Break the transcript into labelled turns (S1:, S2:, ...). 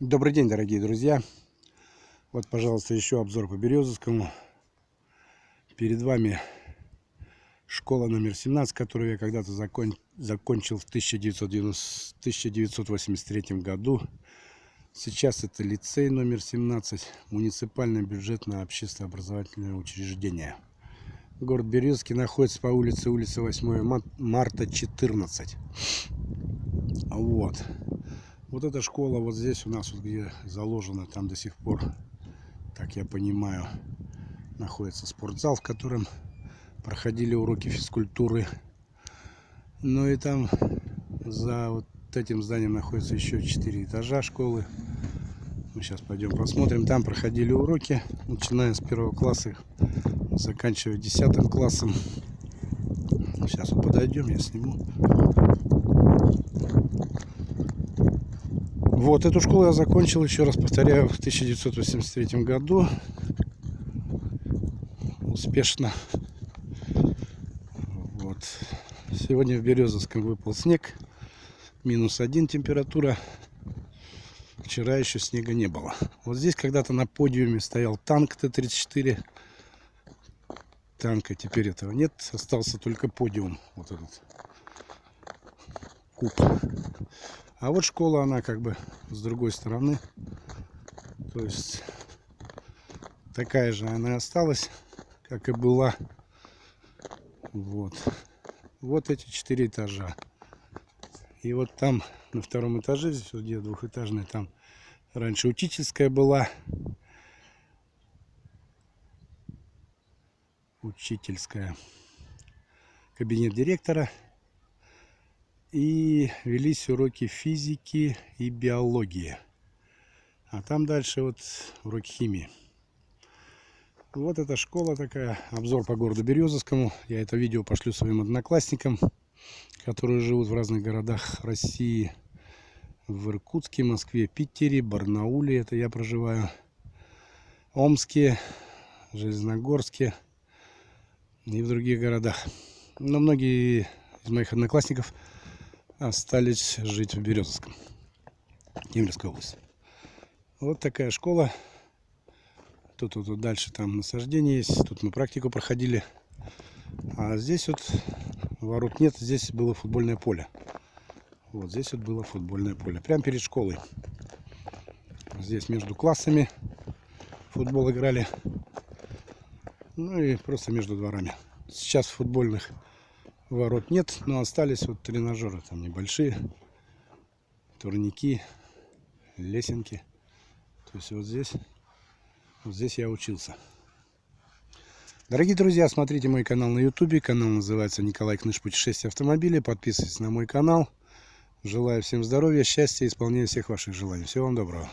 S1: Добрый день, дорогие друзья! Вот, пожалуйста, еще обзор по Березовскому. Перед вами школа номер 17, которую я когда-то закон... закончил в 1990... 1983 году. Сейчас это лицей номер 17, муниципальное бюджетное общественно-образовательное учреждение. Город Березовский находится по улице улица 8 марта 14. Вот. Вот эта школа вот здесь у нас, вот где заложена, там до сих пор, так я понимаю, находится спортзал, в котором проходили уроки физкультуры. Ну и там за вот этим зданием находится еще 4 этажа школы. Мы сейчас пойдем посмотрим. Там проходили уроки, начиная с первого класса, заканчивая десятым классом. Сейчас подойдем, я сниму. Вот, эту школу я закончил, еще раз повторяю, в 1983 году. Успешно. Вот. Сегодня в Березовском выпал снег. Минус один температура. Вчера еще снега не было. Вот здесь когда-то на подиуме стоял танк Т-34. Танка теперь этого нет. Остался только подиум. Вот этот куб. А вот школа, она как бы с другой стороны. То есть такая же она осталась, как и была. Вот. Вот эти четыре этажа. И вот там на втором этаже, здесь вот где двухэтажная, там раньше учительская была. Учительская. Кабинет директора и велись уроки физики и биологии. А там дальше вот уроки химии. Вот эта школа такая, обзор по городу Березовскому. Я это видео пошлю своим одноклассникам, которые живут в разных городах России. В Иркутске, Москве, Питере, Барнауле, это я проживаю. Омске, Железногорске и в других городах. Но многие из моих одноклассников остались жить в Березовском, Кемеровской области. Вот такая школа. Тут, тут, тут дальше там насаждение есть. Тут мы практику проходили. А здесь вот ворот нет. Здесь было футбольное поле. Вот здесь вот было футбольное поле. Прямо перед школой. Здесь между классами футбол играли. Ну и просто между дворами. Сейчас футбольных ворот нет, но остались вот тренажеры там небольшие, турники, лесенки. То есть вот здесь, вот здесь я учился. Дорогие друзья, смотрите мой канал на ютубе. Канал называется Николай Кныш Путешествия автомобиля. Подписывайтесь на мой канал. Желаю всем здоровья, счастья, исполнения всех ваших желаний. Всего вам доброго.